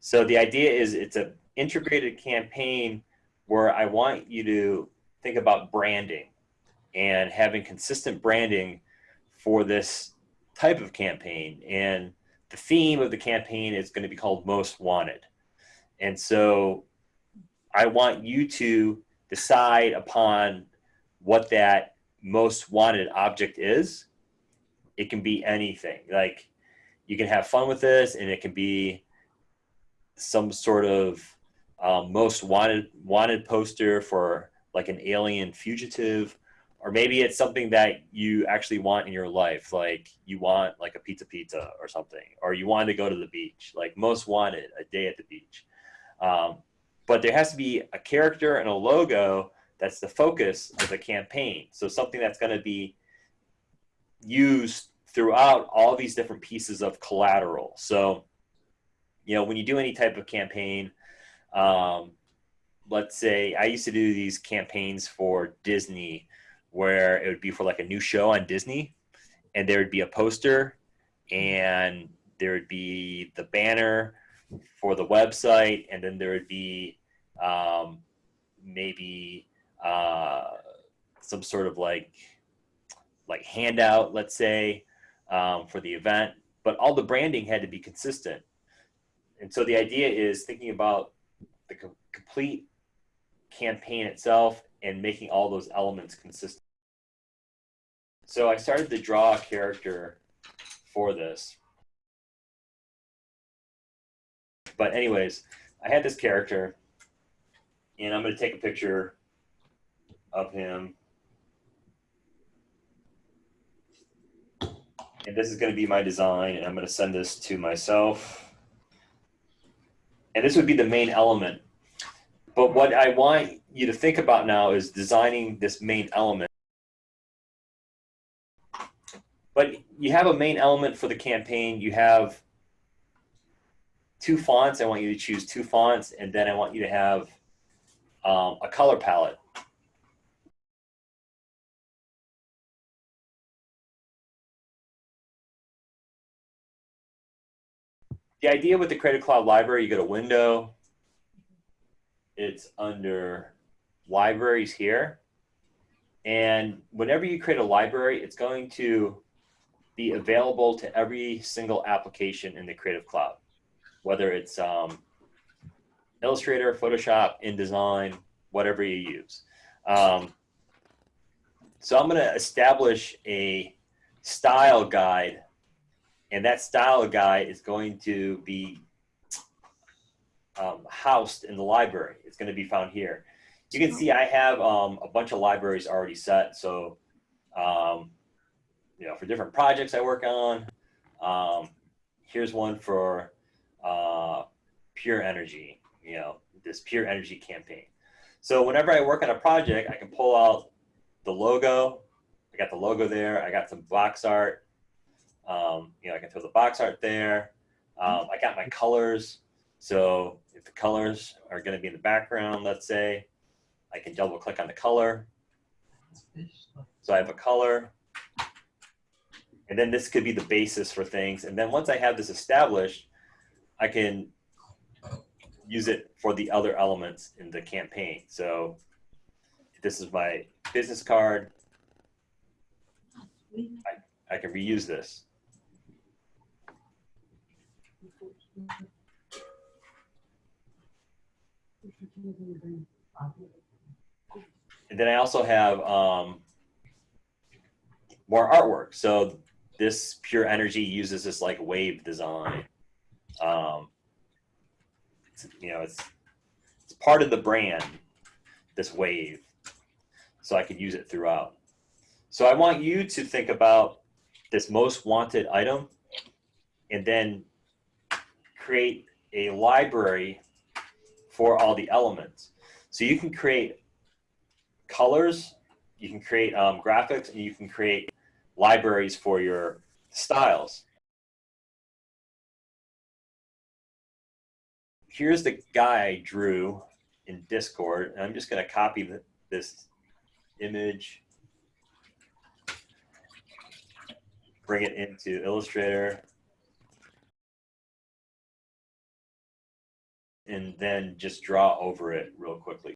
So the idea is it's an integrated campaign where I want you to think about branding and having consistent branding for this type of campaign. And the theme of the campaign is going to be called Most Wanted. And so I want you to decide upon what that most wanted object is. It can be anything. Like you can have fun with this and it can be some sort of um, most wanted wanted poster for like an alien fugitive or maybe it's something that you actually want in your life like you want like a pizza pizza or something or you want to go to the beach like most wanted a day at the beach. Um, but there has to be a character and a logo that's the focus of the campaign. So something that's going to be used throughout all these different pieces of collateral. So you know when you do any type of campaign um, let's say I used to do these campaigns for Disney where it would be for like a new show on Disney and there would be a poster and there would be the banner for the website and then there would be um, maybe uh, some sort of like like handout let's say um, for the event but all the branding had to be consistent and so the idea is thinking about the co complete campaign itself and making all those elements consistent. So I started to draw a character for this. But anyways, I had this character and I'm going to take a picture of him. And this is going to be my design and I'm going to send this to myself. And this would be the main element but what I want you to think about now is designing this main element. But you have a main element for the campaign. You have two fonts. I want you to choose two fonts, and then I want you to have um, a color palette. The idea with the Creative Cloud library, you go to Window, it's under libraries here. And whenever you create a library, it's going to be available to every single application in the Creative Cloud, whether it's um, Illustrator, Photoshop, InDesign, whatever you use. Um, so I'm going to establish a style guide, and that style guide is going to be um, housed in the library. It's going to be found here. You can see I have um, a bunch of libraries already set. So, um, you know, for different projects I work on, um, here's one for uh, pure energy, you know, this pure energy campaign. So whenever I work on a project, I can pull out the logo. I got the logo there. I got some box art. Um, you know, I can throw the box art there. Um, I got my colors. So if the colors are going to be in the background, let's say, I can double click on the color. So I have a color. And then this could be the basis for things. And then once I have this established, I can use it for the other elements in the campaign. So this is my business card. I, I can reuse this. And then I also have um, more artwork. So this Pure Energy uses this like wave design. Um, you know, it's, it's part of the brand, this wave. So I could use it throughout. So I want you to think about this most wanted item and then create a library for all the elements. So you can create colors, you can create um, graphics, and you can create libraries for your styles. Here's the guy I drew in Discord, and I'm just going to copy this image, bring it into Illustrator, and then just draw over it real quickly.